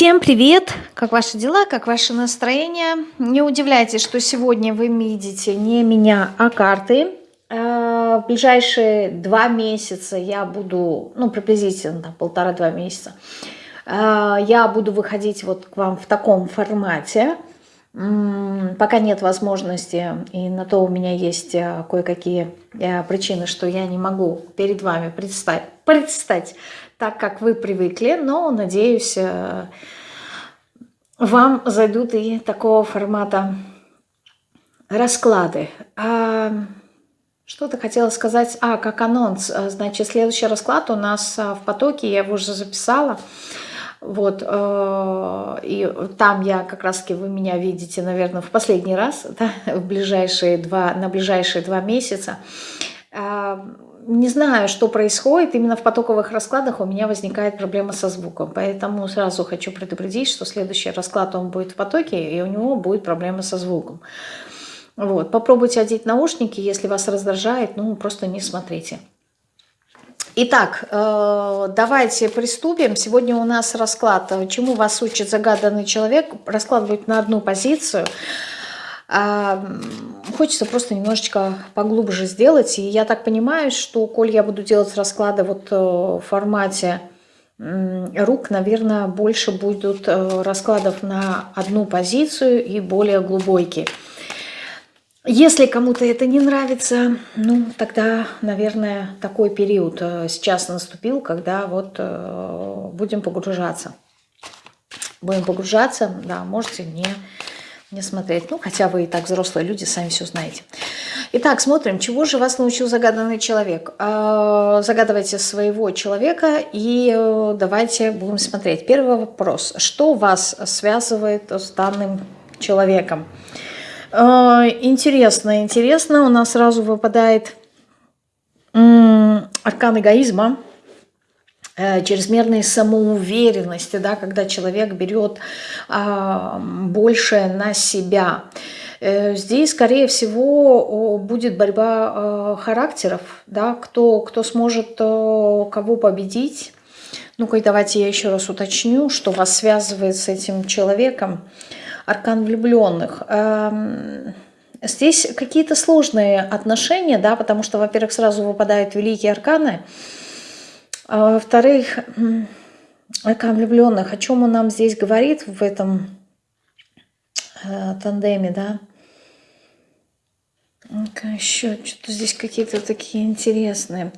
Всем привет! Как ваши дела, как ваше настроение? Не удивляйтесь, что сегодня вы видите не меня, а карты. Э, в ближайшие два месяца я буду, ну приблизительно полтора-два месяца, э, я буду выходить вот к вам в таком формате. Пока нет возможности, и на то у меня есть э, кое-какие причины, что я не могу перед вами предстать, предстать так, как вы привыкли, но, надеюсь, э, вам зайдут и такого формата расклады. А, Что-то хотела сказать, а, как анонс, э, значит, следующий расклад у нас э, в потоке, я его уже записала, вот, и там я как раз-таки, вы меня видите, наверное, в последний раз, да, в ближайшие два, на ближайшие два месяца, не знаю, что происходит, именно в потоковых раскладах у меня возникает проблема со звуком. Поэтому сразу хочу предупредить, что следующий расклад он будет в потоке, и у него будет проблема со звуком. Вот. Попробуйте одеть наушники, если вас раздражает, ну просто не смотрите. Итак, э, давайте приступим. Сегодня у нас расклад «Чему вас учит загаданный человек?» Расклад будет на одну позицию – хочется просто немножечко поглубже сделать. И я так понимаю, что коль я буду делать расклады вот э, в формате рук, наверное, больше будут э, раскладов на одну позицию и более глубокие. Если кому-то это не нравится, ну, тогда, наверное, такой период э, сейчас наступил, когда вот будем погружаться. Будем погружаться, да, можете не не смотреть. Ну, хотя вы и так взрослые люди, сами все знаете. Итак, смотрим, чего же вас научил загаданный человек. А, загадывайте своего человека и э, давайте будем смотреть. Первый вопрос. Что вас связывает с данным человеком? А, интересно, интересно. У нас сразу выпадает аркан эгоизма. Э, чрезмерной самоуверенности, да, когда человек берет а, больше на себя. Э, здесь, скорее всего, будет борьба а, характеров, да, кто, кто сможет кого победить. Ну-ка, давайте я еще раз уточню, что вас связывает с этим человеком. Аркан влюбленных. Эм, здесь какие-то сложные отношения, да, потому что, во-первых, сразу выпадают великие арканы – а во-вторых, о влюбленных, о чем он нам здесь говорит в этом э, тандеме, да? Еще что-то здесь какие-то такие интересные.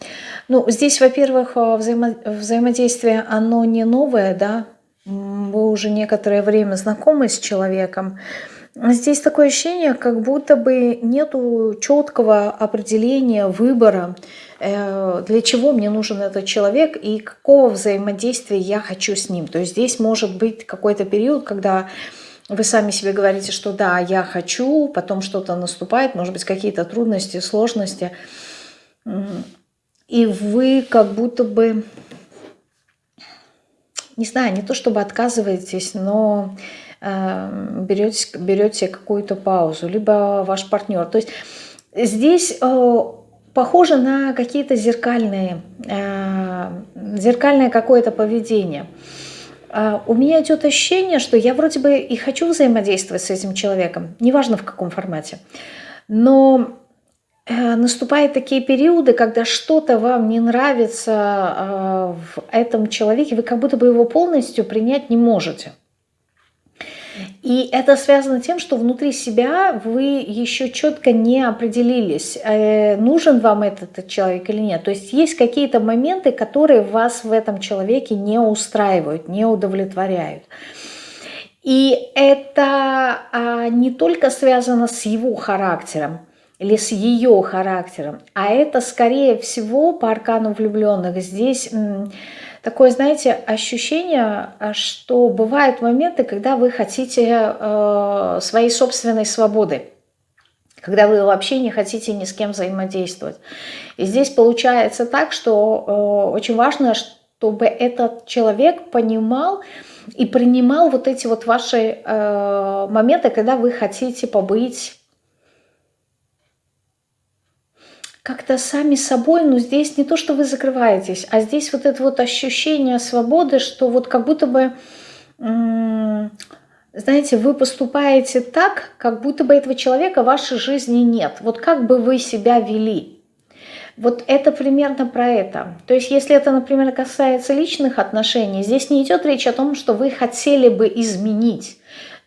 Ну, здесь, во-первых, э, взаимо взаимодействие, оно не новое, да? Вы уже некоторое время знакомы с человеком. Здесь такое ощущение, как будто бы нету четкого определения выбора, Э, для чего мне нужен этот человек и какого взаимодействия я хочу с ним. То есть здесь может быть какой-то период, когда вы сами себе говорите, что да, я хочу, потом что-то наступает, может быть, какие-то трудности, сложности. И вы как будто бы, не знаю, не то чтобы отказываетесь, но берете, берете какую-то паузу, либо ваш партнер. То есть здесь э, похоже на какие-то зеркальные, э, зеркальное какое-то поведение. Э, у меня идет ощущение, что я вроде бы и хочу взаимодействовать с этим человеком, неважно в каком формате, но э, наступают такие периоды, когда что-то вам не нравится в этом человеке, вы как будто бы его полностью принять не можете. И это связано тем, что внутри себя вы еще четко не определились, э, нужен вам этот человек или нет. То есть есть какие-то моменты, которые вас в этом человеке не устраивают, не удовлетворяют. И это а, не только связано с его характером или с ее характером, а это скорее всего по аркану влюбленных здесь такое, знаете, ощущение, а, что бывают моменты, когда вы хотите э, своей собственной свободы, когда вы вообще не хотите ни с кем взаимодействовать. И здесь получается так, что э, очень важно, чтобы этот человек понимал и принимал вот эти вот ваши э, моменты, когда вы хотите побыть как-то сами собой, но здесь не то, что вы закрываетесь, а здесь вот это вот ощущение свободы, что вот как будто бы знаете, вы поступаете так, как будто бы этого человека в вашей жизни нет. Вот как бы вы себя вели. Вот это примерно про это. То есть если это, например, касается личных отношений, здесь не идет речь о том, что вы хотели бы изменить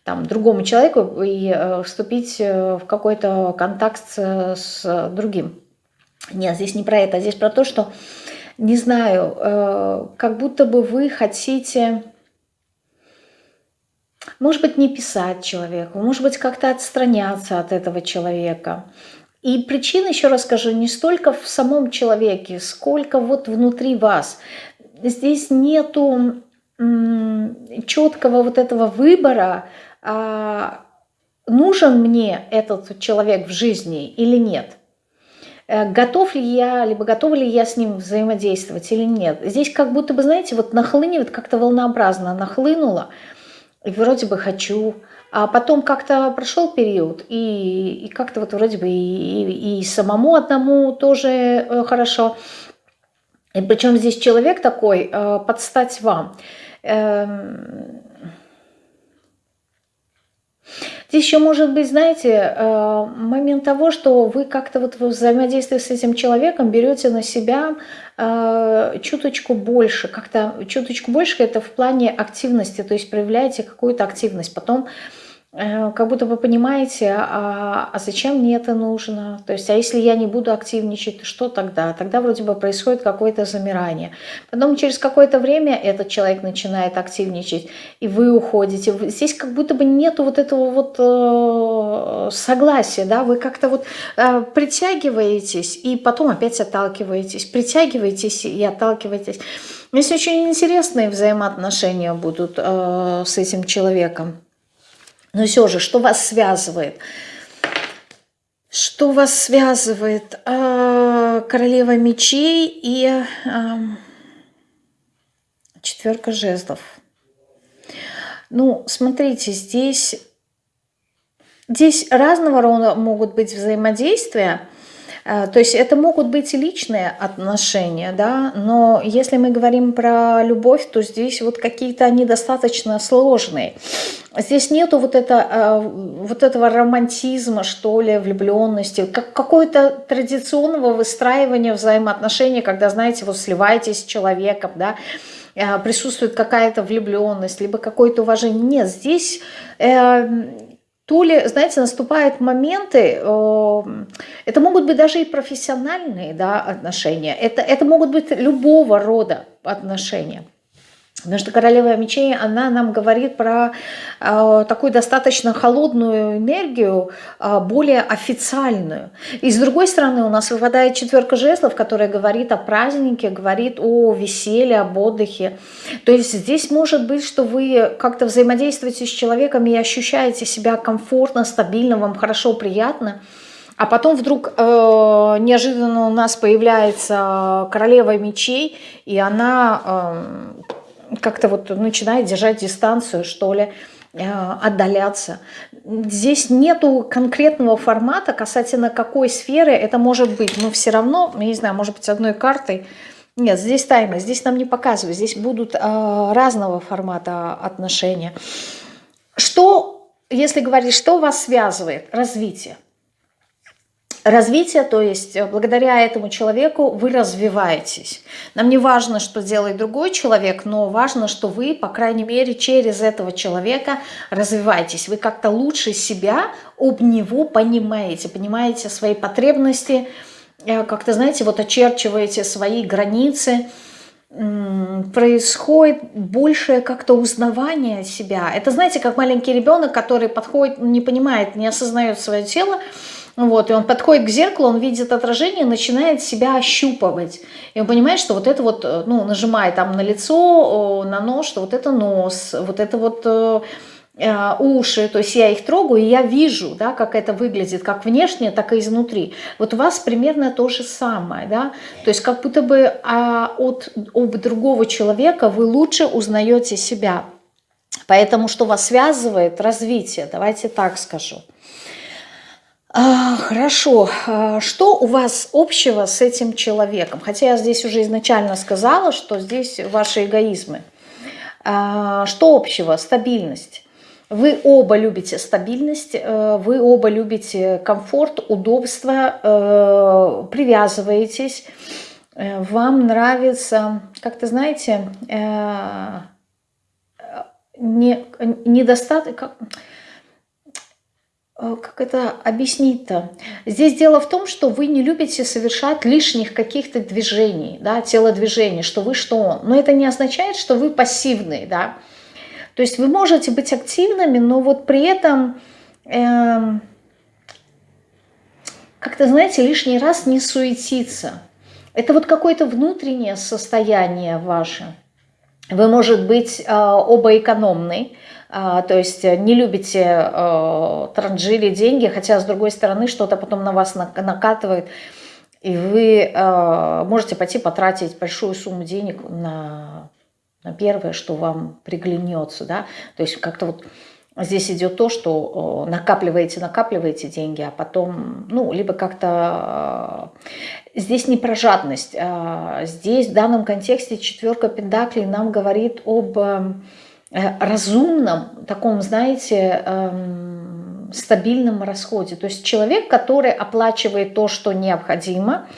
там, другому человеку и э, вступить э, в какой-то контакт с, с другим. Нет, здесь не про это, здесь про то, что, не знаю, э, как будто бы вы хотите, может быть, не писать человеку, может быть, как-то отстраняться от этого человека. И причина, еще раз скажу, не столько в самом человеке, сколько вот внутри вас. Здесь нету четкого вот этого выбора, а, нужен мне этот человек в жизни или нет. Э, готов ли я, либо готова ли я с ним взаимодействовать или нет. Здесь как будто бы, знаете, вот нахлынет как-то волнообразно, нахлынуло, и вроде бы хочу, а потом как-то прошел период, и, и как-то вот вроде бы и, и, и самому одному тоже э, хорошо. И причем здесь человек такой, э, подстать вам. Эм, Здесь еще может быть, знаете, э, момент того, что вы как-то вот в взаимодействии с этим человеком берете на себя э, чуточку больше, как-то чуточку больше это в плане активности, то есть проявляете какую-то активность. Потом как будто вы понимаете, а, а зачем мне это нужно? То есть, а если я не буду активничать, что тогда? Тогда вроде бы происходит какое-то замирание. Потом через какое-то время этот человек начинает активничать, и вы уходите. Здесь как будто бы нету вот этого вот э, согласия, да, вы как-то вот э, притягиваетесь, и потом опять отталкиваетесь, притягиваетесь и отталкиваетесь. Здесь очень интересные взаимоотношения будут э, с этим человеком. Но все же, что вас связывает? Что вас связывает? А, королева мечей и четверка жезлов. Ну, смотрите, здесь, здесь разного рода могут быть взаимодействия. А, то есть это могут быть и личные отношения, да, но если мы говорим про любовь, то здесь вот какие-то они достаточно сложные. Здесь нету вот, это, а, вот этого романтизма, что ли, влюбленности, как какое-то традиционного выстраивания взаимоотношений, когда, знаете, вот сливаетесь с человеком, да, а, присутствует какая-то влюбленность, либо какое-то уважение. Нет, здесь э, то ли, знаете, наступают моменты, э, это могут быть даже и профессиональные да, отношения, это, это могут быть любого рода отношения. Потому что королева мечей, она нам говорит про э, такую достаточно холодную энергию, э, более официальную. И с другой стороны у нас выпадает четверка жезлов, которая говорит о празднике, говорит о веселье, об отдыхе. То есть здесь может быть, что вы как-то взаимодействуете с человеком и ощущаете себя комфортно, стабильно, вам хорошо, приятно. А потом вдруг э, неожиданно у нас появляется королева мечей, и она... Э, как-то вот начинает держать дистанцию, что ли, э, отдаляться. Здесь нету конкретного формата касательно какой сферы это может быть, но все равно, я не знаю, может быть одной картой, нет, здесь тайна, здесь нам не показывают, здесь будут э, разного формата отношения. Что, если говорить, что вас связывает? Развитие развитие, то есть э, благодаря этому человеку вы развиваетесь. Нам не важно, что делает другой человек, но важно, что вы, по крайней мере, через этого человека развиваетесь. Вы как-то лучше себя об него понимаете, понимаете свои потребности, э, как-то, знаете, вот очерчиваете свои границы, происходит большее как-то узнавание себя. Это, знаете, как маленький ребенок, который подходит, не понимает, не осознает свое тело, вот, и он подходит к зеркалу, он видит отражение, начинает себя ощупывать. И он понимает, что вот это вот, э, ну, нажимает там на лицо, на нос, что вот это нос, вот это вот э, э, уши, то есть я их трогаю, и я вижу, да, как это выглядит, как внешне, так и изнутри. Вот у вас примерно то же самое, да, то есть как будто бы а, от об другого человека вы лучше узнаете себя. Поэтому что вас связывает? Развитие, давайте так скажу. А, хорошо. А, что у вас общего с этим человеком? Хотя я здесь уже изначально сказала, что здесь ваши эгоизмы. А, что общего? Стабильность. Вы оба любите стабильность, э, вы оба любите комфорт, удобство, э, привязываетесь. Э, вам нравится, как-то знаете, не, недостаток... Как, как это объяснить-то? Здесь дело в том, что вы не любите совершать лишних каких-то движений, да, телодвижений, что вы, что. Но это не означает, что вы пассивный, да. То есть вы можете быть активными, но вот при этом э, как-то, знаете, лишний раз не суетиться. Это вот какое-то внутреннее состояние ваше. Вы, может быть, э, оба экономны, э, то есть не любите э, транжили деньги, хотя, с другой стороны, что-то потом на вас накатывает, и вы можете пойти потратить большую сумму денег на первое, что вам приглянется, да, то есть как-то вот здесь идет то, что накапливаете, накапливаете деньги, а потом, ну, либо как-то э, здесь не про жадность, а здесь в данном контексте четверка пентаклей нам говорит об э, разумном таком, знаете, эм, стабильном расходе. То есть человек, который оплачивает то, что необходимо.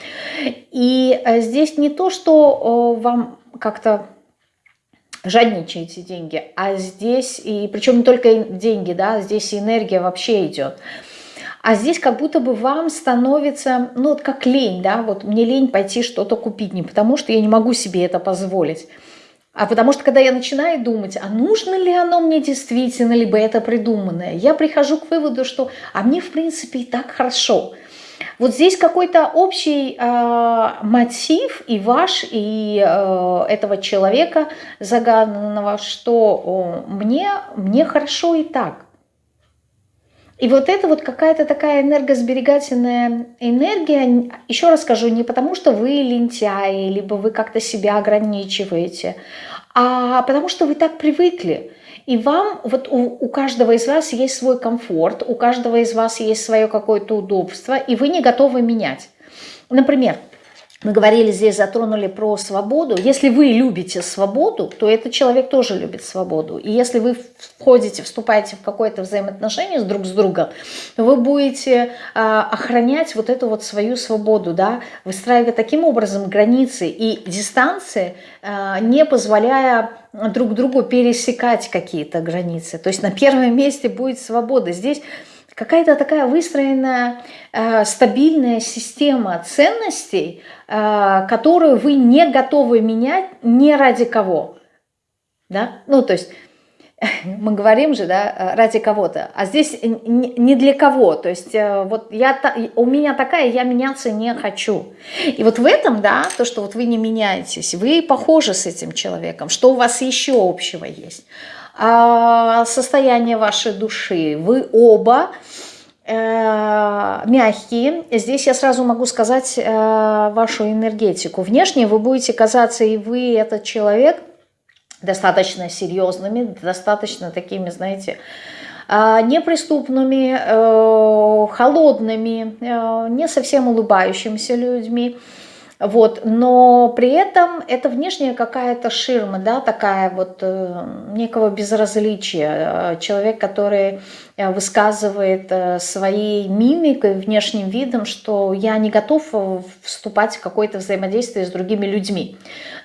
И э, здесь не то, что вам как-то жадничаете деньги, а здесь, и причем не только деньги, да, здесь и энергия вообще идет. А здесь как будто бы вам становится, ну вот как лень, да, вот мне лень пойти что-то купить, не потому что я не могу себе это позволить, а потому что когда я начинаю думать, а нужно ли оно мне действительно, либо это придуманное, я прихожу к выводу, что а мне в принципе и так хорошо – вот здесь какой-то общий э, мотив и ваш, и э, этого человека загаданного, что э, мне, мне хорошо и так. И вот это вот какая-то такая энергосберегательная энергия, еще раз скажу, не потому что вы лентяи, либо вы как-то себя ограничиваете, а потому что вы так привыкли. И вам, вот у, у каждого из вас есть свой комфорт, у каждого из вас есть свое какое-то удобство, и вы не готовы менять. Например, мы говорили здесь, затронули про свободу. Если вы любите свободу, то этот человек тоже любит свободу. И если вы входите, вступаете в какое-то взаимоотношение с друг с другом, вы будете э, охранять вот эту вот свою свободу, да, выстраивая таким образом границы и дистанции, э, не позволяя друг другу пересекать какие-то границы. То есть на первом месте будет свобода. Здесь какая-то такая выстроенная э, стабильная система ценностей, э, которую вы не готовы менять ни ради кого. Да? Ну, то есть мы говорим же, да, ради кого-то, а здесь не для кого, то есть э, вот я, у меня такая, я меняться не хочу. И вот в этом, да, то, что вот вы не меняетесь, вы похожи с этим человеком, что у вас еще общего есть. А, состояние вашей души. Вы оба э, мягкие. Здесь я сразу могу сказать э, вашу энергетику. Внешне вы будете казаться, и вы, этот человек, достаточно серьезными, достаточно такими, знаете, э, неприступными, холодными, не совсем улыбающимися людьми. Вот, но при этом это внешняя какая-то ширма, да, такая вот э, некого безразличия. Человек, который э, высказывает э, своей мимикой, внешним видом, что я не готов э, вступать в какое-то взаимодействие с другими людьми.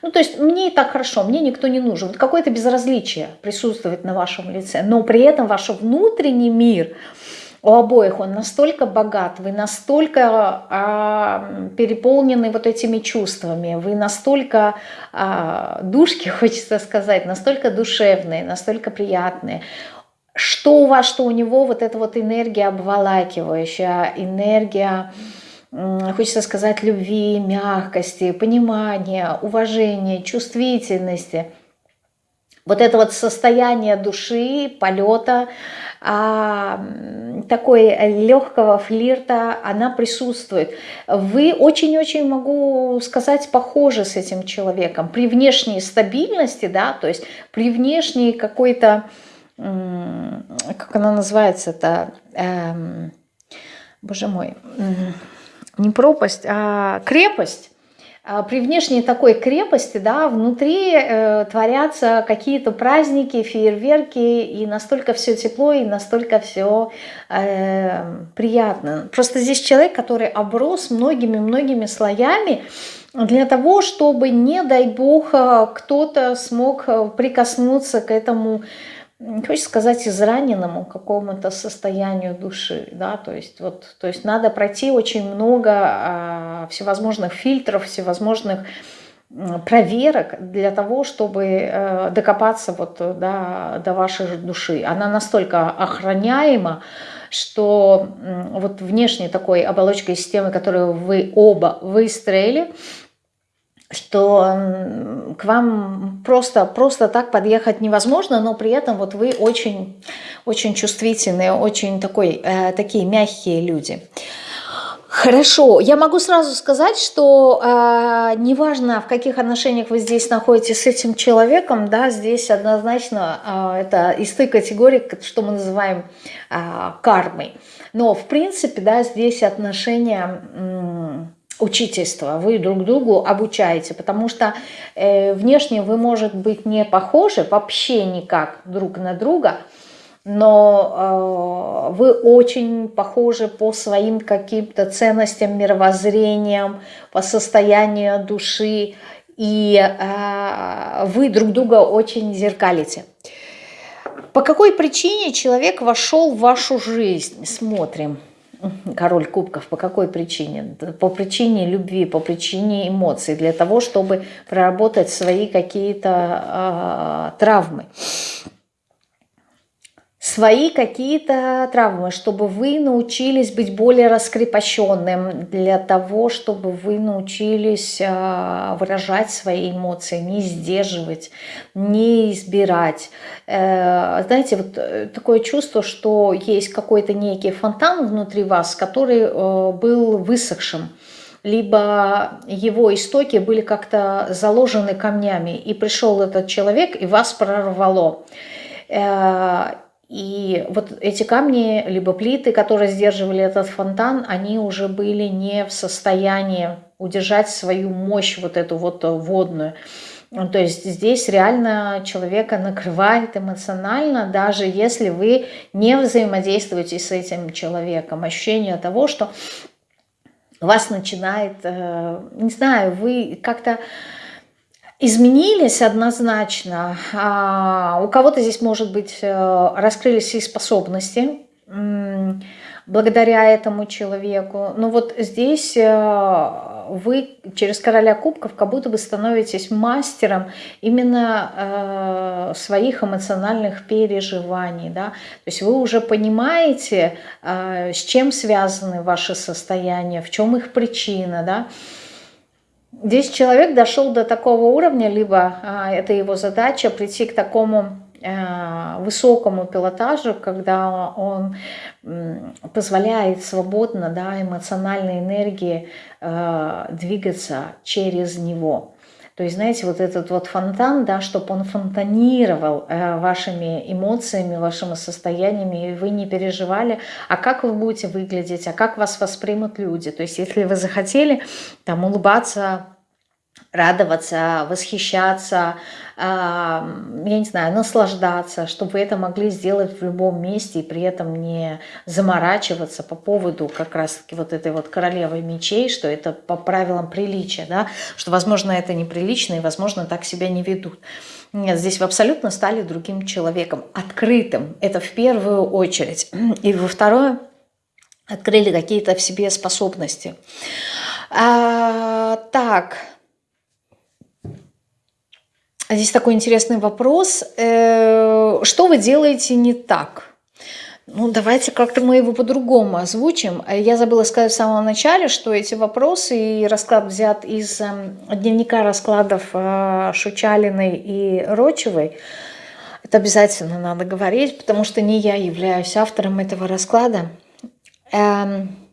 Ну, то есть мне и так хорошо, мне никто не нужен. Вот какое-то безразличие присутствует на вашем лице, но при этом ваш внутренний мир – у обоих он настолько богат, вы настолько а, переполнены вот этими чувствами, вы настолько а, душки, хочется сказать, настолько душевные, настолько приятные, что у вас, что у него, вот эта вот энергия обволакивающая, энергия, хочется сказать, любви, мягкости, понимания, уважения, чувствительности. Вот это вот состояние души, полета, такой легкого флирта, она присутствует. Вы очень-очень, могу сказать, похожи с этим человеком. При внешней стабильности, да, то есть при внешней какой-то, как она называется-то, эм, боже мой, не пропасть, а крепость, а, при внешней такой крепости, да, внутри э, творятся какие-то праздники, фейерверки, и настолько все тепло, и настолько все э, приятно. Просто здесь человек, который оброс многими-многими слоями, для того, чтобы, не дай бог, э, кто-то смог прикоснуться к этому хочется сказать, израненному какому-то состоянию души, да, то есть вот, то есть надо пройти очень много а, всевозможных фильтров, всевозможных проверок для того, чтобы э, докопаться вот, да, до вашей души. Она настолько охраняема, что вот внешней такой оболочкой системы, которую вы оба выстроили, что к вам просто, просто так подъехать невозможно, но при этом вот вы очень, очень чувствительные, очень такой, э, такие мягкие люди. Хорошо, я могу сразу сказать, что э, неважно, в каких отношениях вы здесь находитесь с этим человеком, да, здесь однозначно э, это из той категории, что мы называем э, кармой. Но в принципе, да, здесь отношения... Э, учительство, вы друг другу обучаете, потому что э, внешне вы, может быть, не похожи вообще никак друг на друга, но э, вы очень похожи по своим каким-то ценностям, мировоззрениям, по состоянию души, и э, вы друг друга очень зеркалите. По какой причине человек вошел в вашу жизнь? Смотрим король кубков. По какой причине? По причине любви, по причине эмоций, для того, чтобы проработать свои какие-то э, травмы свои какие-то травмы, чтобы вы научились быть более раскрепощенным, для того, чтобы вы научились а, выражать свои эмоции, не сдерживать, не избирать. Э, знаете, вот э, такое чувство, что есть какой-то некий фонтан внутри вас, который э, был высохшим либо его истоки были как-то заложены камнями, и пришел этот человек, и вас прорвало. И вот эти камни, либо плиты, которые сдерживали этот фонтан, они уже были не в состоянии удержать свою мощь, вот эту вот водную. То есть здесь реально человека накрывает эмоционально, даже если вы не взаимодействуете с этим человеком. Ощущение того, что вас начинает, э, не знаю, вы как-то изменились однозначно. А у кого-то здесь, может быть, э, раскрылись и способности благодаря этому человеку. Но вот здесь э, вы через короля кубков как будто бы становитесь мастером именно э, своих эмоциональных переживаний. Да? То есть вы уже понимаете, с чем связаны ваши состояния, в чем их причина. Да? Здесь человек дошел до такого уровня, либо а, это его задача прийти к такому а, высокому пилотажу, когда он м, позволяет свободно, да, эмоциональной энергии а, двигаться через него. То есть, знаете, вот этот вот фонтан, да, чтобы он фонтанировал э, вашими эмоциями, вашими состояниями, и вы не переживали, а как вы будете выглядеть, а как вас воспримут люди. То есть, если вы захотели там улыбаться, радоваться, восхищаться, я не знаю, наслаждаться, чтобы вы это могли сделать в любом месте и при этом не заморачиваться по поводу как раз-таки вот этой вот королевы мечей, что это по правилам приличия, да, что, возможно, это неприлично и, возможно, так себя не ведут. Нет, здесь вы абсолютно стали другим человеком, открытым, это в первую очередь. И во второе, открыли какие-то в себе способности. А, так, Здесь такой интересный вопрос. Э, что вы делаете не так? Ну, давайте как-то мы его по-другому озвучим. Я забыла сказать в самом начале, что эти вопросы и расклад взят из эм, дневника раскладов э, Шучалиной и Рочевой. Это обязательно надо говорить, потому что не я являюсь автором этого расклада. Эм,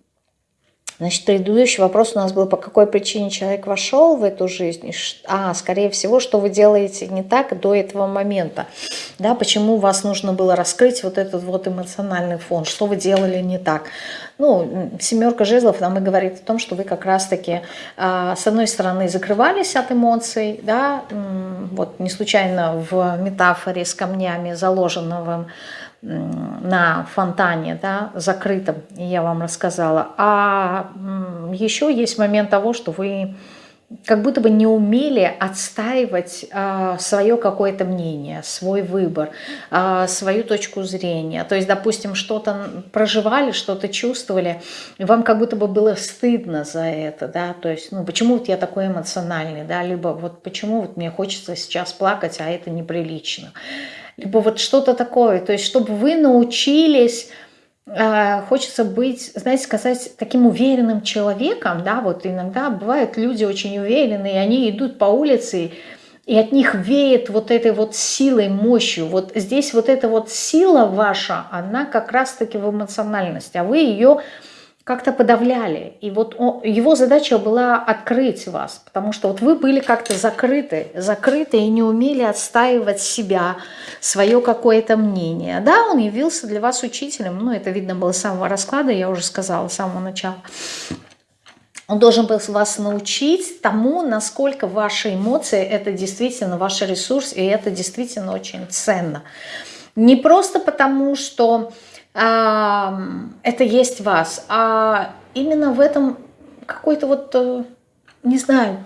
Значит, предыдущий вопрос у нас был, по какой причине человек вошел в эту жизнь. А, скорее всего, что вы делаете не так до этого момента. Да, почему вас нужно было раскрыть вот этот вот эмоциональный фон, что вы делали не так. Ну, семерка жезлов нам и говорит о том, что вы как раз-таки, а, с одной стороны, закрывались от эмоций, да, вот не случайно в метафоре с камнями заложенного на фонтане, да, закрытом, я вам рассказала. А еще есть момент того, что вы как будто бы не умели отстаивать э, свое какое-то мнение, свой выбор, э, свою точку зрения. То есть, допустим, что-то проживали, что-то чувствовали, и вам как будто бы было стыдно за это, да, то есть, ну, почему вот я такой эмоциональный, да, либо вот почему вот мне хочется сейчас плакать, а это неприлично либо вот что-то такое. То есть, чтобы вы научились, э, хочется быть, знаете, сказать, таким уверенным человеком, да, вот иногда бывают люди очень уверенные, они идут по улице, и от них веет вот этой вот силой, мощью. Вот здесь вот эта вот сила ваша, она как раз-таки в эмоциональности, а вы ее как-то подавляли. И вот он, его задача была открыть вас, потому что вот вы были как-то закрыты, закрыты и не умели отстаивать себя, свое какое-то мнение. Да, он явился для вас учителем, ну это видно было с самого расклада, я уже сказала с самого начала. Он должен был вас научить тому, насколько ваши эмоции – это действительно ваш ресурс, и это действительно очень ценно. Не просто потому, что это есть вас, а именно в этом какой-то вот, э, не знаю,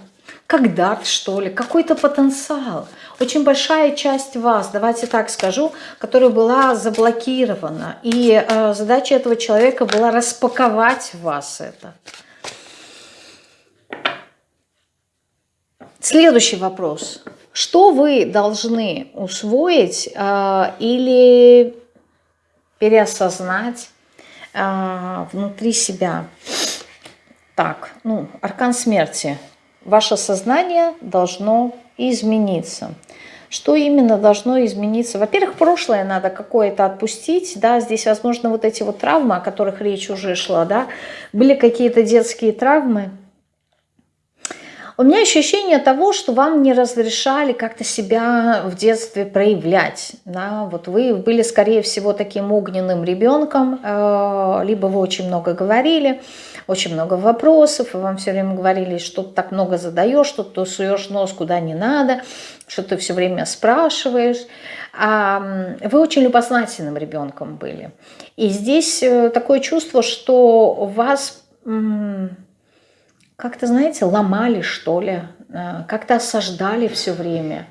как дарт, что ли, какой-то потенциал. Очень большая часть вас, давайте так скажу, которая была заблокирована. И э, задача этого человека была распаковать вас это. Следующий вопрос. Что вы должны усвоить э, или переосознать э, внутри себя. Так, ну, аркан смерти. Ваше сознание должно измениться. Что именно должно измениться? Во-первых, прошлое надо какое-то отпустить, да, здесь, возможно, вот эти вот травмы, о которых речь уже шла, да, были какие-то детские травмы, у меня ощущение того, что вам не разрешали как-то себя в детстве проявлять. Да? Вот вы были, скорее всего, таким огненным ребенком, э, либо вы очень много говорили, очень много вопросов, и вам все время говорили, что ты так много задаешь, что ты суешь нос куда не надо, что ты все время спрашиваешь. А вы очень любознательным ребенком были. И здесь э, такое чувство, что вас как-то, знаете, ломали, что ли, э, как-то осаждали все время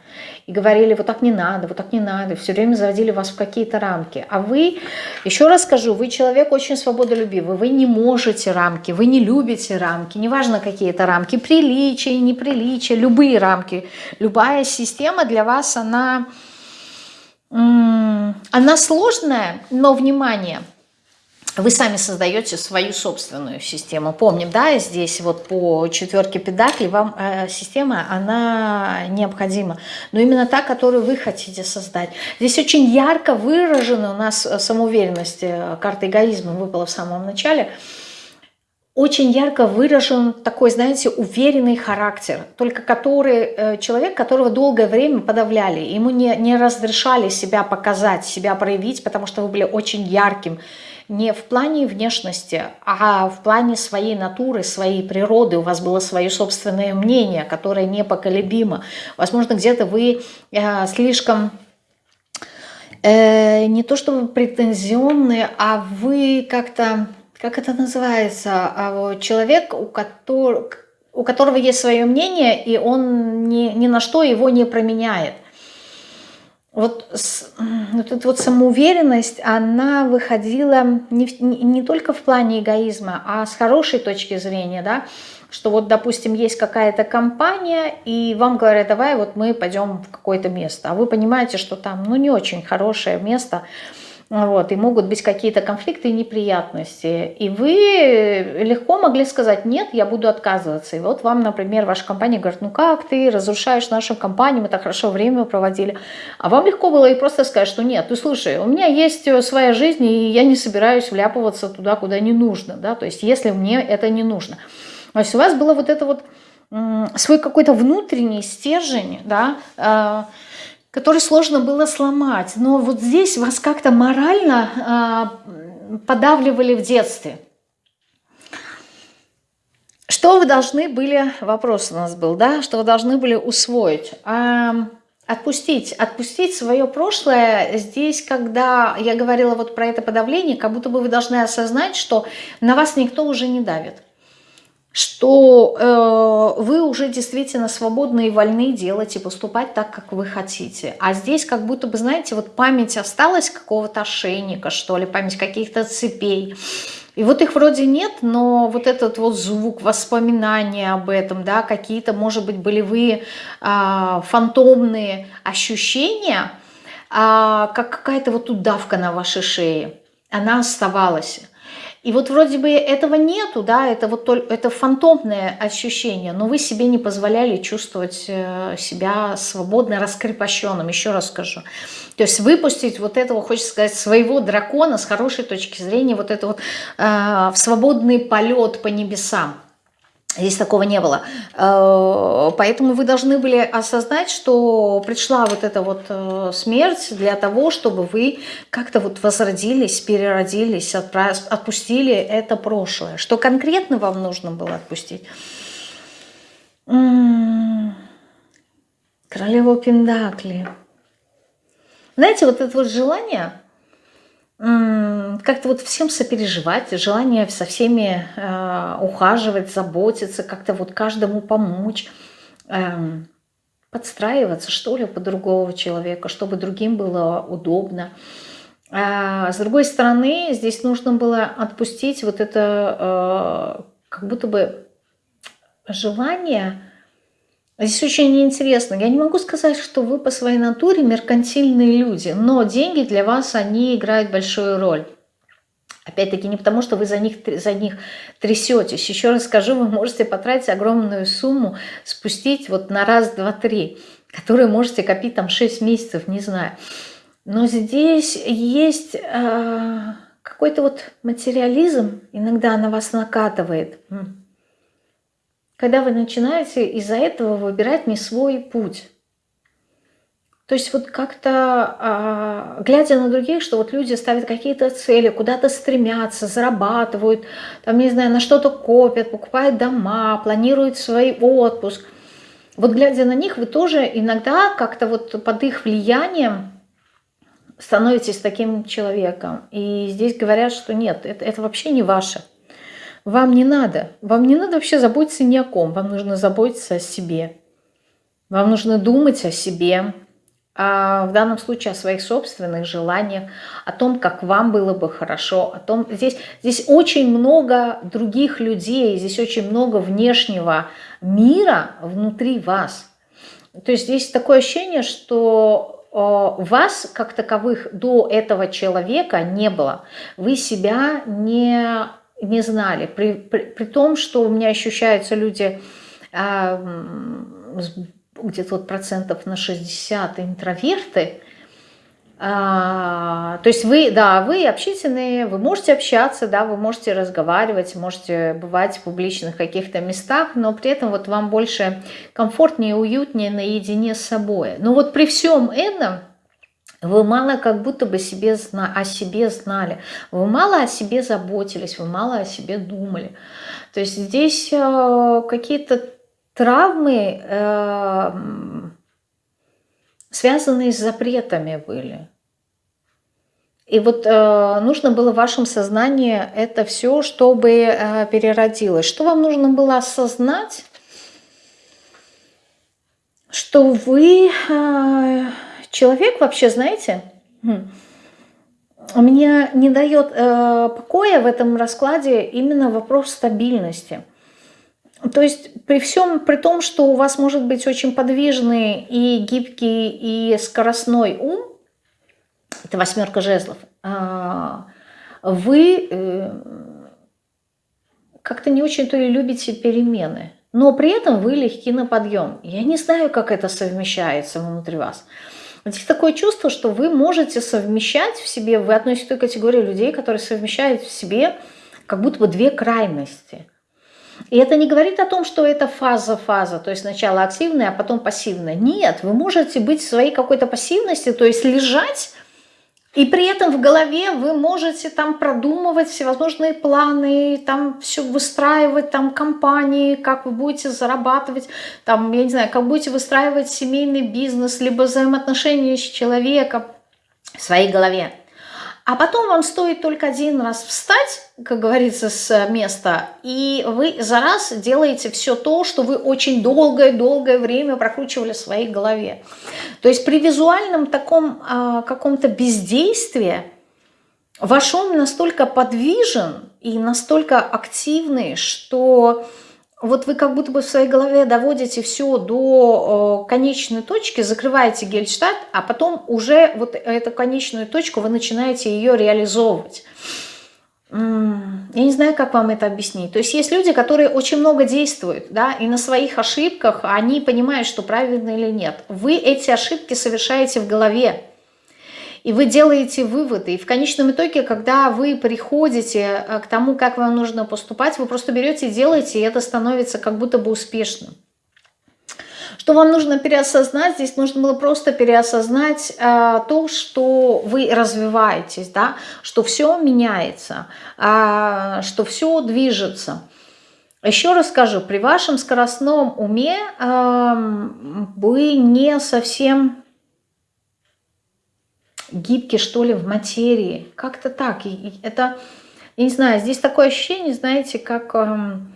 и говорили, вот так не надо, вот так не надо, все время заводили вас в какие-то рамки. А вы, еще раз скажу, вы человек очень свободолюбивый, вы не можете рамки, вы не любите рамки, неважно какие это рамки, приличия, неприличия, любые рамки, любая система для вас, она, она сложная, но, внимание – вы сами создаете свою собственную систему. Помним, да, здесь вот по четверке педаклей вам э, система, она необходима. Но именно та, которую вы хотите создать. Здесь очень ярко выражена у нас самоуверенность, э, карта эгоизма выпала в самом начале. Очень ярко выражен такой, знаете, уверенный характер, только который, э, человек, которого долгое время подавляли, ему не, не разрешали себя показать, себя проявить, потому что вы были очень ярким, не в плане внешности, а в плане своей натуры, своей природы. У вас было свое собственное мнение, которое непоколебимо. Возможно, где-то вы э, слишком э, не то чтобы претензионные, а вы как-то, как это называется, а человек, у которого, у которого есть свое мнение, и он ни, ни на что его не променяет вот, вот эта вот самоуверенность, она выходила не, не, не только в плане эгоизма, а с хорошей точки зрения, да, что вот, допустим, есть какая-то компания, и вам говорят, давай вот мы пойдем в какое-то место, а вы понимаете, что там, ну, не очень хорошее место, вот, и могут быть какие-то конфликты и неприятности. И вы легко могли сказать, нет, я буду отказываться. И вот вам, например, ваша компания говорит, ну как ты разрушаешь нашу компанию, мы так хорошо время проводили. А вам легко было и просто сказать, что нет, ты слушай, у меня есть своя жизнь, и я не собираюсь вляпываться туда, куда не нужно. Да? То есть если мне это не нужно. То есть у вас было вот это вот свой какой-то внутренний стержень, да, э, который сложно было сломать. Но вот здесь вас как-то морально э, подавливали в детстве. Что вы должны были, вопрос у нас был, да, что вы должны были усвоить? Отпустить, отпустить свое прошлое здесь, когда я говорила вот про это подавление, как будто бы вы должны осознать, что на вас никто уже не давит что э, вы уже действительно свободны и вольны делать и поступать так, как вы хотите. А здесь как будто бы, знаете, вот память осталась какого-то ошейника, что ли, память каких-то цепей. И вот их вроде нет, но вот этот вот звук, воспоминания об этом, да, какие-то, может быть, болевые, э, фантомные ощущения, э, как какая-то вот удавка на вашей шее, она оставалась. И вот вроде бы этого нету, да, это вот только, это фантомное ощущение, но вы себе не позволяли чувствовать э, себя свободно раскрепощенным, еще раз скажу. То есть выпустить вот этого, хочется сказать, своего дракона с хорошей точки зрения, вот это вот э, в свободный полет по небесам. Здесь такого не было. Э, поэтому вы должны были осознать, что пришла вот эта вот э, смерть для того, чтобы вы как-то вот возродились, переродились, отпустили это прошлое. Что конкретно вам нужно было отпустить? Королева Пендакли. Знаете, вот это вот желание как-то вот всем сопереживать, желание со всеми э, ухаживать, заботиться, как-то вот каждому помочь, э, подстраиваться, что ли, под другого человека, чтобы другим было удобно. А с другой стороны, здесь нужно было отпустить вот это э, как будто бы желание Здесь очень интересно. Я не могу сказать, что вы по своей натуре меркантильные люди, но деньги для вас, они играют большую роль. Опять-таки не потому, что вы за них, за них трясетесь. Еще раз скажу, вы можете потратить огромную сумму, спустить вот на раз, два, три, которые можете копить там 6 месяцев, не знаю. Но здесь есть э, какой-то вот материализм, иногда на вас накатывает когда вы начинаете из-за этого выбирать не свой путь. То есть вот как-то, а, глядя на других, что вот люди ставят какие-то цели, куда-то стремятся, зарабатывают, там, не знаю, на что-то копят, покупают дома, планируют свой отпуск. Вот глядя на них, вы тоже иногда как-то вот под их влиянием становитесь таким человеком. И здесь говорят, что нет, это, это вообще не ваше. Вам не надо. Вам не надо вообще заботиться ни о ком. Вам нужно заботиться о себе. Вам нужно думать о себе, а в данном случае о своих собственных желаниях, о том, как вам было бы хорошо, о том, здесь, здесь очень много других людей, здесь очень много внешнего мира внутри вас. То есть здесь такое ощущение, что э, вас как таковых до этого человека не было. Вы себя не не знали. При, при, при том, что у меня ощущаются люди а, где-то вот процентов на 60 интроверты, а, то есть вы, да, вы общительные, вы можете общаться, да, вы можете разговаривать, можете бывать в публичных каких-то местах, но при этом вот вам больше комфортнее, уютнее наедине с собой. Но вот при всем этом вы мало как будто бы себе, о себе знали, вы мало о себе заботились, вы мало о себе думали. То есть здесь э, какие-то травмы, э, связанные с запретами были. И вот э, нужно было в вашем сознании это все, чтобы э, переродилось. Что вам нужно было осознать? Что вы... Э, Человек вообще, знаете, у меня не дает э, покоя в этом раскладе именно вопрос стабильности. То есть при всем, при том, что у вас может быть очень подвижный и гибкий и скоростной ум, это восьмерка жезлов, а, вы э, как-то не очень-то и любите перемены, но при этом вы легки на подъем. Я не знаю, как это совмещается внутри вас. Здесь такое чувство, что вы можете совмещать в себе, вы относитесь к той категории людей, которые совмещают в себе как будто бы две крайности. И это не говорит о том, что это фаза-фаза, то есть сначала активная, а потом пассивная. Нет, вы можете быть в своей какой-то пассивности, то есть лежать и при этом в голове вы можете там продумывать всевозможные планы, там все выстраивать, там компании, как вы будете зарабатывать, там, я не знаю, как будете выстраивать семейный бизнес, либо взаимоотношения с человеком в своей голове. А потом вам стоит только один раз встать, как говорится, с места, и вы за раз делаете все то, что вы очень долгое-долгое время прокручивали в своей голове. То есть при визуальном таком а, каком-то бездействии ваш ум настолько подвижен и настолько активный, что вот вы как будто бы в своей голове доводите все до конечной точки, закрываете гельштадт, а потом уже вот эту конечную точку вы начинаете ее реализовывать. Я не знаю, как вам это объяснить. То есть есть люди, которые очень много действуют, да, и на своих ошибках они понимают, что правильно или нет. Вы эти ошибки совершаете в голове и вы делаете выводы. И в конечном итоге, когда вы приходите э, к тому, как вам нужно поступать, вы просто берете и делаете, и это становится как будто бы успешным. Что вам нужно переосознать? Здесь нужно было просто переосознать э, то, что вы развиваетесь, да? что все меняется, э, что все движется. Еще раз скажу, при вашем скоростном уме э, вы не совсем гибкий, что ли, в материи. Как-то так. И это, я не знаю, здесь такое ощущение, знаете, как, эм,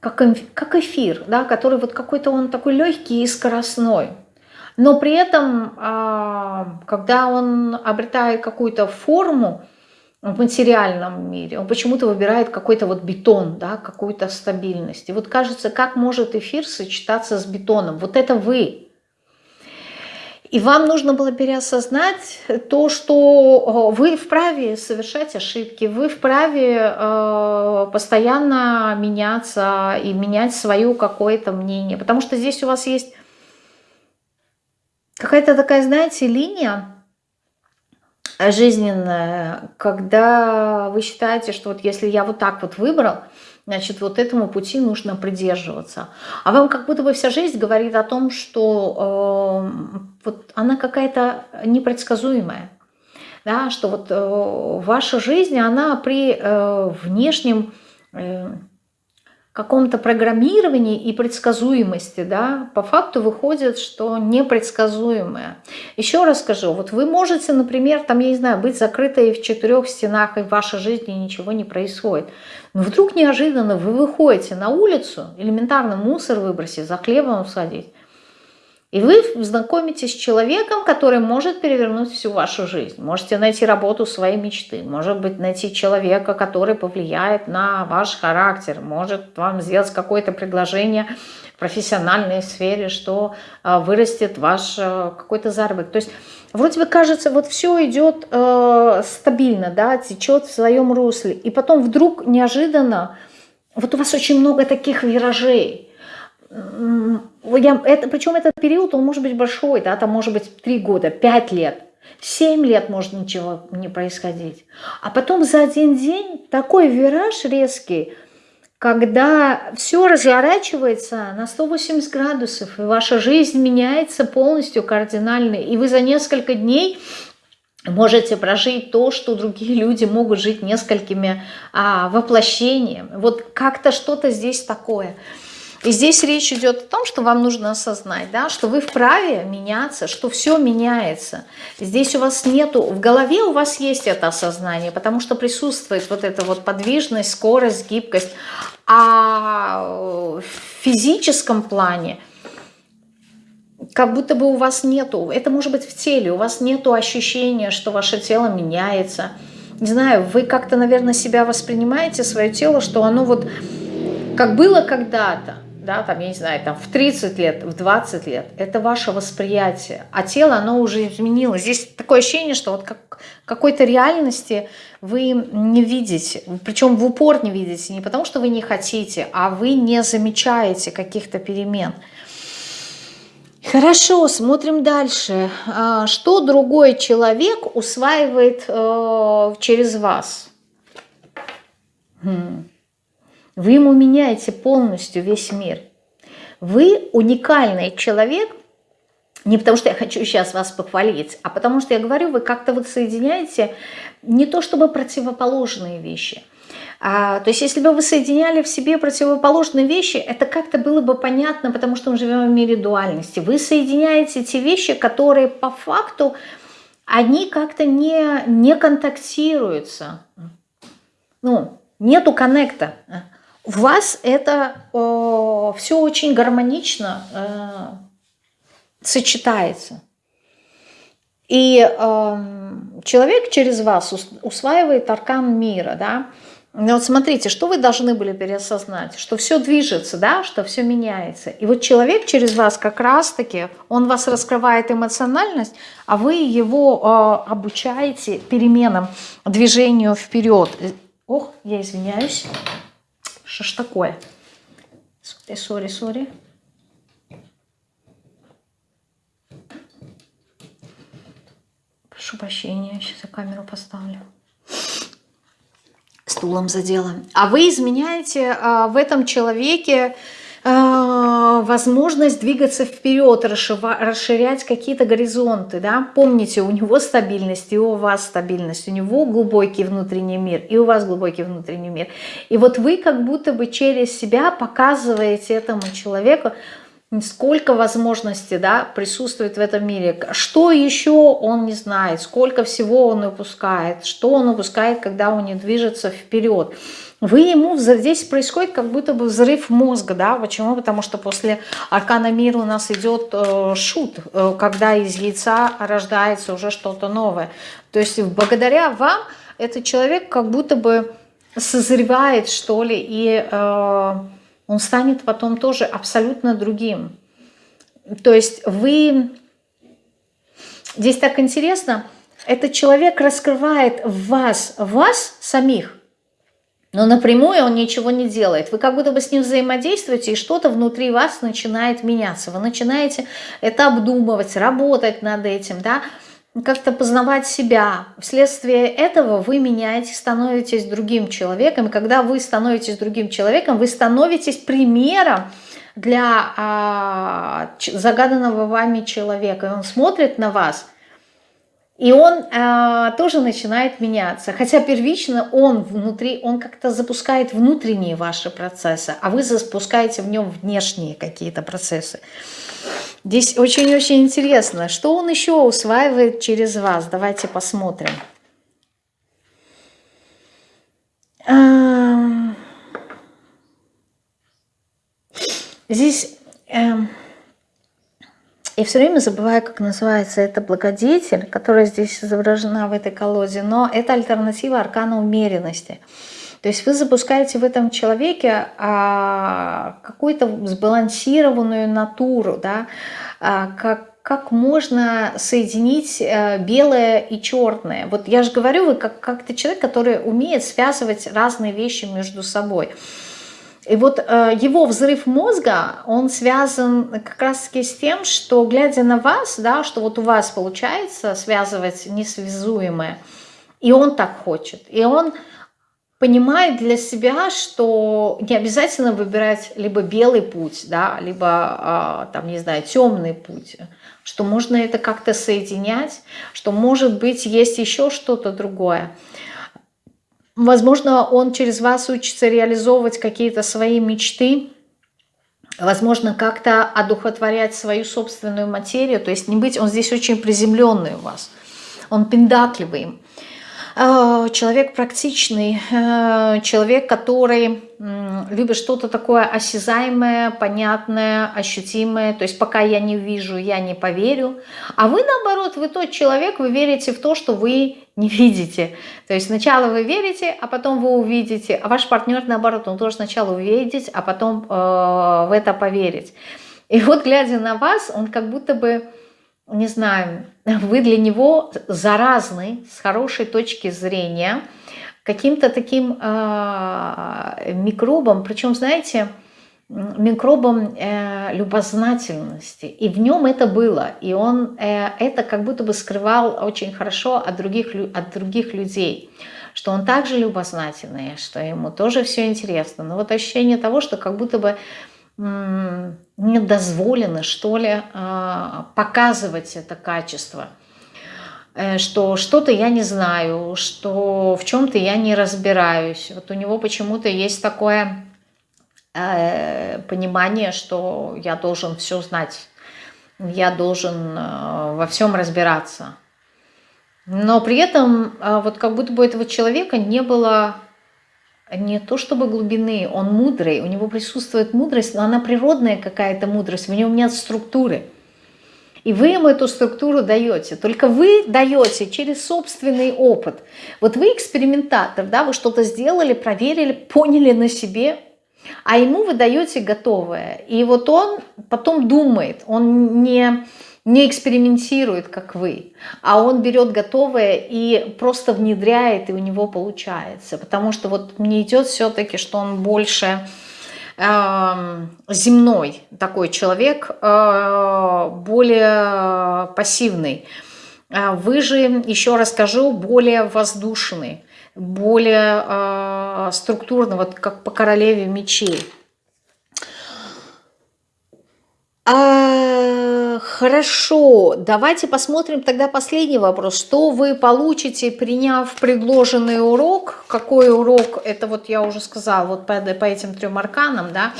как, эфир, да, который вот какой-то он такой легкий и скоростной. Но при этом, а, когда он обретает какую-то форму в материальном мире, он почему-то выбирает какой-то вот бетон, да, какую-то стабильность. И вот кажется, как может эфир сочетаться с бетоном? Вот это вы, и вам нужно было переосознать то, что э, вы вправе совершать ошибки, вы вправе э, постоянно меняться и менять свое какое-то мнение. Потому что здесь у вас есть какая-то такая, знаете, линия жизненная, когда вы считаете, что вот если я вот так вот выбрал, Значит, вот этому пути нужно придерживаться. А вам как будто бы вся жизнь говорит о том, что э, вот она какая-то непредсказуемая. Да, что вот э, ваша жизнь, она при э, внешнем э, каком-то программировании и предсказуемости, да, по факту выходит, что непредсказуемое. Еще раз скажу, вот вы можете, например, там, я не знаю, быть закрытой в четырех стенах, и в вашей жизни ничего не происходит. Но вдруг неожиданно вы выходите на улицу, элементарно мусор выбросить, за хлебом садить, и вы знакомитесь с человеком, который может перевернуть всю вашу жизнь. Можете найти работу своей мечты, может быть, найти человека, который повлияет на ваш характер, может вам сделать какое-то предложение в профессиональной сфере, что а, вырастет ваш а, какой-то заработок. То есть вроде бы кажется, вот все идет э, стабильно, да, течет в своем русле, и потом вдруг неожиданно, вот у вас очень много таких виражей, я, это, причем этот период, он может быть большой, да, там может быть 3 года, 5 лет, 7 лет может ничего не происходить. А потом за один день такой вираж резкий, когда все разворачивается на 180 градусов, и ваша жизнь меняется полностью кардинально, и вы за несколько дней можете прожить то, что другие люди могут жить несколькими а, воплощениями. Вот как-то что-то здесь такое – и здесь речь идет о том, что вам нужно осознать, да, что вы вправе меняться, что все меняется. Здесь у вас нету, в голове у вас есть это осознание, потому что присутствует вот эта вот подвижность, скорость, гибкость. А в физическом плане как будто бы у вас нету, это может быть в теле, у вас нету ощущения, что ваше тело меняется. Не знаю, вы как-то, наверное, себя воспринимаете, свое тело, что оно вот как было когда-то, да, там, я не знаю, там в 30 лет, в 20 лет, это ваше восприятие, а тело, оно уже изменилось. Здесь такое ощущение, что вот как какой-то реальности вы не видите, причем в упор не видите, не потому что вы не хотите, а вы не замечаете каких-то перемен. Хорошо, смотрим дальше. А, что другой человек усваивает э, через вас? Вы ему меняете полностью весь мир. Вы уникальный человек, не потому что я хочу сейчас вас похвалить, а потому что я говорю, вы как-то вот соединяете не то чтобы противоположные вещи. А, то есть если бы вы соединяли в себе противоположные вещи, это как-то было бы понятно, потому что мы живем в мире дуальности. Вы соединяете те вещи, которые по факту, они как-то не, не контактируются. Ну, нету коннекта. У вас это э, все очень гармонично э, сочетается. И э, человек через вас усваивает аркан мира, да. Но вот смотрите, что вы должны были переосознать, что все движется, да, что все меняется. И вот человек через вас как раз-таки, он вас раскрывает эмоциональность, а вы его э, обучаете переменам, движению вперед. Ох, я извиняюсь. Что ж такое? Sorry, sorry, sorry. Прошу прощения, сейчас я камеру поставлю. Стулом задела. А вы изменяете а, в этом человеке а, возможность двигаться вперед, расширять какие-то горизонты. Да? Помните, у него стабильность, и у вас стабильность, у него глубокий внутренний мир, и у вас глубокий внутренний мир. И вот вы как будто бы через себя показываете этому человеку, сколько возможностей да, присутствует в этом мире, что еще он не знает, сколько всего он упускает, что он упускает, когда он не движется вперед вы ему, здесь происходит как будто бы взрыв мозга, да, почему? Потому что после аркана мира у нас идет э, шут, э, когда из яйца рождается уже что-то новое. То есть благодаря вам этот человек как будто бы созревает, что ли, и э, он станет потом тоже абсолютно другим. То есть вы... Здесь так интересно, этот человек раскрывает вас, вас самих, но напрямую он ничего не делает. Вы как будто бы с ним взаимодействуете, и что-то внутри вас начинает меняться. Вы начинаете это обдумывать, работать над этим, да, как-то познавать себя. Вследствие этого вы меняетесь, становитесь другим человеком. И когда вы становитесь другим человеком, вы становитесь примером для а, загаданного вами человека. И он смотрит на вас – и он э, тоже начинает меняться. Хотя первично он внутри, он как-то запускает внутренние ваши процессы, а вы запускаете в нем внешние какие-то процессы. Здесь очень-очень интересно, что он еще усваивает через вас. Давайте посмотрим. Здесь... Э, и все время забываю, как называется это благодетель, которая здесь изображена в этой колоде, но это альтернатива аркана умеренности. То есть вы запускаете в этом человеке а, какую-то сбалансированную натуру, да, а, как, как можно соединить а, белое и черное. Вот я же говорю, вы как, как то человек, который умеет связывать разные вещи между собой. И вот э, его взрыв мозга, он связан как раз таки с тем, что глядя на вас, да, что вот у вас получается связывать несвязуемое, и он так хочет, и он понимает для себя, что не обязательно выбирать либо белый путь, да, либо, э, там, не знаю, темный путь, что можно это как-то соединять, что, может быть, есть еще что-то другое. Возможно, он через вас учится реализовывать какие-то свои мечты, возможно, как-то одухотворять свою собственную материю, то есть не быть, он здесь очень приземленный у вас, он пиндакливый. Э, человек практичный, э, человек, который любит что-то такое осязаемое, понятное, ощутимое. То есть пока я не вижу, я не поверю. А вы наоборот, вы тот человек, вы верите в то, что вы не видите. То есть сначала вы верите, а потом вы увидите. А ваш партнер наоборот, он тоже сначала увидеть, а потом э, в это поверить. И вот глядя на вас, он как будто бы не знаю, вы для него заразны с хорошей точки зрения каким-то таким э, микробом, причем, знаете, микробом э, любознательности. И в нем это было. И он э, это как будто бы скрывал очень хорошо от других, от других людей. Что он также любознательный, что ему тоже все интересно. Но вот ощущение того, что как будто бы не дозволено, что ли, а, показывать это качество. Э, что что-то я не знаю, что в чем-то я не разбираюсь. Вот у него почему-то есть такое э, понимание, что я должен все знать, я должен э, во всем разбираться. Но при этом вот как будто бы этого человека не было не то чтобы глубины, он мудрый, у него присутствует мудрость, но она природная какая-то мудрость, в нем нет структуры. И вы ему эту структуру даете. Только вы даете через собственный опыт. Вот вы экспериментатор, да, вы что-то сделали, проверили, поняли на себе, а ему вы даете готовое. И вот он потом думает, он не не экспериментирует, как вы, а он берет готовое и просто внедряет, и у него получается. Потому что вот мне идет все-таки, что он больше э, земной такой человек, э, более пассивный. А вы же, еще расскажу, более воздушный, более э, структурный, вот как по королеве мечей. А, хорошо, давайте посмотрим тогда последний вопрос. Что вы получите, приняв предложенный урок? Какой урок? Это вот я уже сказала, вот по, по этим трем арканам, да,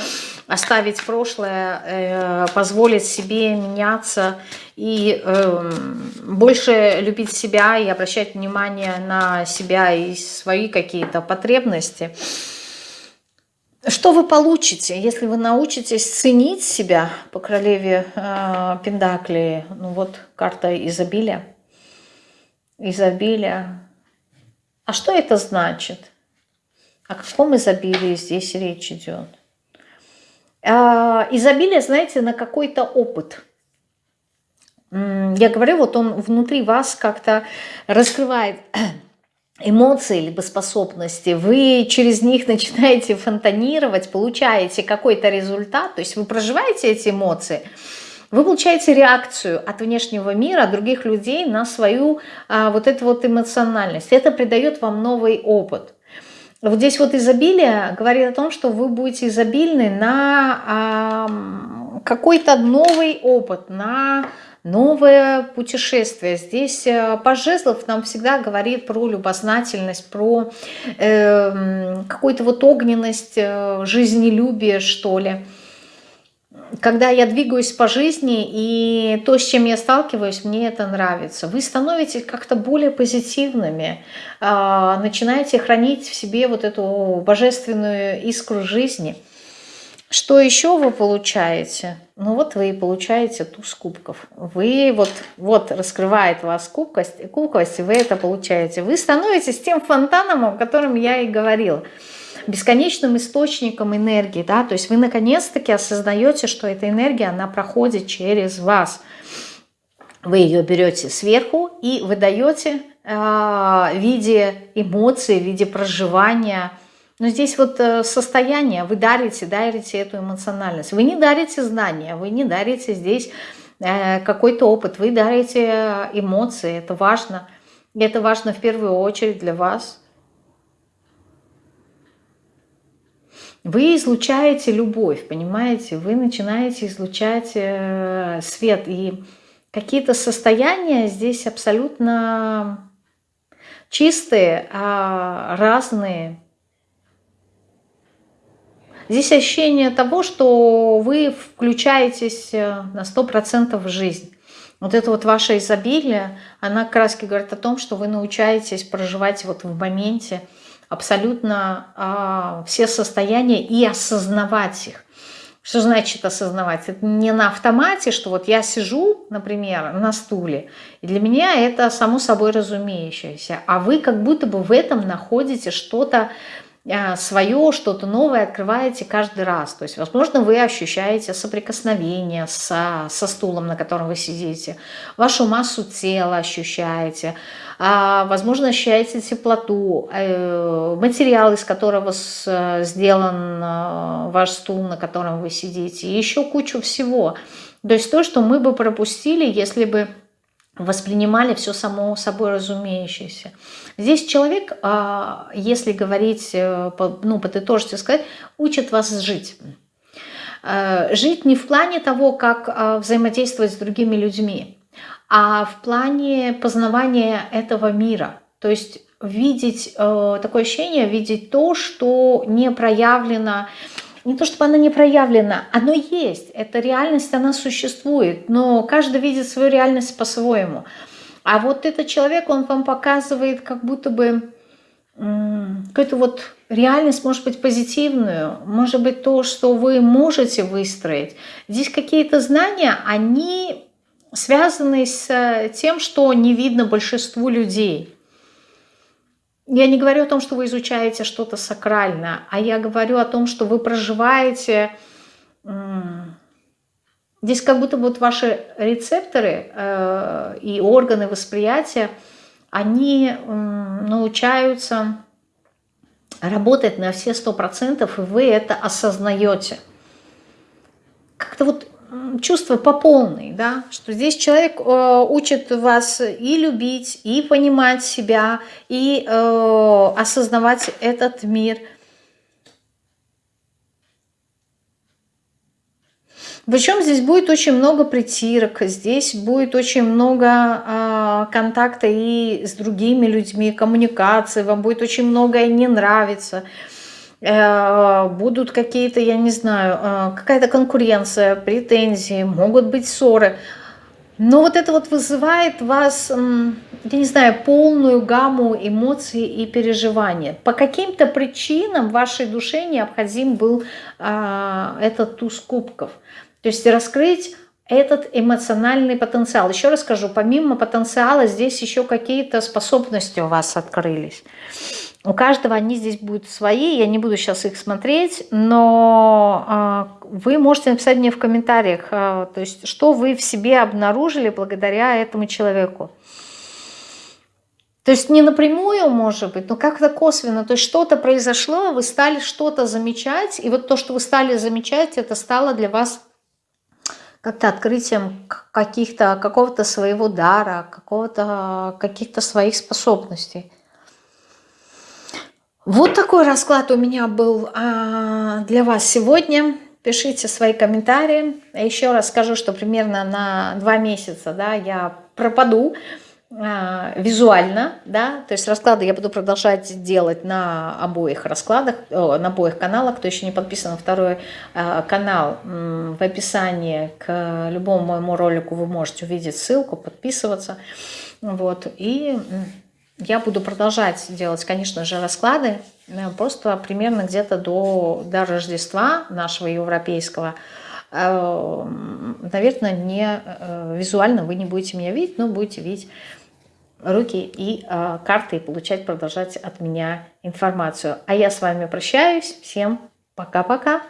оставить прошлое, э, позволить себе меняться и э, больше любить себя и обращать внимание на себя и свои какие-то потребности. Что вы получите, если вы научитесь ценить себя по королеве э, Пендакли? Ну вот карта изобилия. Изобилия. А что это значит? О каком изобилии здесь речь идет? Э, изобилие, знаете, на какой-то опыт. Я говорю, вот он внутри вас как-то раскрывает эмоции либо способности, вы через них начинаете фонтанировать, получаете какой-то результат, то есть вы проживаете эти эмоции, вы получаете реакцию от внешнего мира, от других людей на свою а, вот эту вот эмоциональность. Это придает вам новый опыт. Вот здесь вот изобилие говорит о том, что вы будете изобильны на а, какой-то новый опыт, на новое путешествие. Здесь э, Пожезлов нам всегда говорит про любознательность, про э, какую-то вот огненность, э, жизнелюбие, что ли. Когда я двигаюсь по жизни, и то, с чем я сталкиваюсь, мне это нравится. Вы становитесь как-то более позитивными, э, начинаете хранить в себе вот эту божественную искру жизни – что еще вы получаете? Ну вот вы и получаете туз кубков. Вы вот, вот раскрывает вас кубкость, кубкость, и вы это получаете. Вы становитесь тем фонтаном, о котором я и говорила. Бесконечным источником энергии. Да? То есть вы наконец-таки осознаете, что эта энергия, она проходит через вас. Вы ее берете сверху и выдаете э, в виде эмоций, в виде проживания, но здесь вот э, состояние, вы дарите, дарите эту эмоциональность. Вы не дарите знания, вы не дарите здесь э, какой-то опыт, вы дарите э, эмоции, это важно. И это важно в первую очередь для вас. Вы излучаете любовь, понимаете? Вы начинаете излучать свет. И какие-то состояния здесь абсолютно чистые, а разные. Здесь ощущение того, что вы включаетесь э, на 100% в жизнь. Вот это вот ваше изобилие, она раз говорит о том, что вы научаетесь проживать вот в моменте абсолютно а, все состояния и осознавать их. Что значит осознавать? Это не на автомате, что вот я сижу, например, на стуле, и для меня это само собой разумеющееся, а вы как будто бы в этом находите что-то свое, что-то новое открываете каждый раз. То есть, возможно, вы ощущаете соприкосновение со, со стулом, на котором вы сидите, вашу массу тела ощущаете, а, возможно, ощущаете теплоту, э, материал, из которого сделан э, ваш стул, на котором вы сидите, и еще кучу всего. То есть то, что мы бы пропустили, если бы воспринимали все само собой разумеющееся. Здесь человек, а, если говорить, э, ну, подытожить и сказать, учит вас жить. Э, жить не в плане того, как а, взаимодействовать с другими людьми, а в плане познавания этого мира. То есть видеть, э, такое ощущение, видеть то, что не проявлено, не то чтобы она не проявлена, оно есть, эта реальность, она существует, но каждый видит свою реальность по-своему. А вот этот человек, он вам показывает как будто бы какую-то вот реальность, может быть, позитивную, может быть, то, что вы можете выстроить. Здесь какие-то знания, они связаны с тем, что не видно большинству людей. Я не говорю о том, что вы изучаете что-то сакральное, а я говорю о том, что вы проживаете... Здесь как будто вот ваши рецепторы э, и органы восприятия, они научаются работать на все сто процентов, и вы это осознаете. Как-то вот чувство по полной, да, что здесь человек э, учит вас и любить, и понимать себя, и э, осознавать этот мир. Причем здесь будет очень много притирок, здесь будет очень много э, контакта и с другими людьми, коммуникации, вам будет очень многое не нравиться. Э, будут какие-то, я не знаю, э, какая-то конкуренция, претензии, могут быть ссоры. Но вот это вот вызывает вас, я не знаю, полную гамму эмоций и переживаний. По каким-то причинам вашей душе необходим был а, этот туз кубков. То есть раскрыть этот эмоциональный потенциал. Еще раз скажу, помимо потенциала здесь еще какие-то способности у вас открылись. У каждого они здесь будут свои, я не буду сейчас их смотреть, но а, вы можете написать мне в комментариях, а, то есть что вы в себе обнаружили благодаря этому человеку. То есть не напрямую, может быть, но как-то косвенно. То есть что-то произошло, вы стали что-то замечать, и вот то, что вы стали замечать, это стало для вас как-то открытием каких-то какого-то своего дара, какого-то каких-то своих способностей. Вот такой расклад у меня был а, для вас сегодня. Пишите свои комментарии. Еще раз скажу, что примерно на два месяца да, я пропаду а, визуально, да, то есть расклады я буду продолжать делать на обоих раскладах, на обоих каналах, кто еще не подписан на второй а, канал, в описании к любому моему ролику вы можете увидеть ссылку, подписываться, вот, и я буду продолжать делать, конечно же, расклады, э, просто примерно где-то до, до Рождества нашего европейского. Э, наверное, не э, визуально вы не будете меня видеть, но будете видеть руки и карты и получать, продолжать от меня информацию. А я с вами прощаюсь. Всем пока-пока.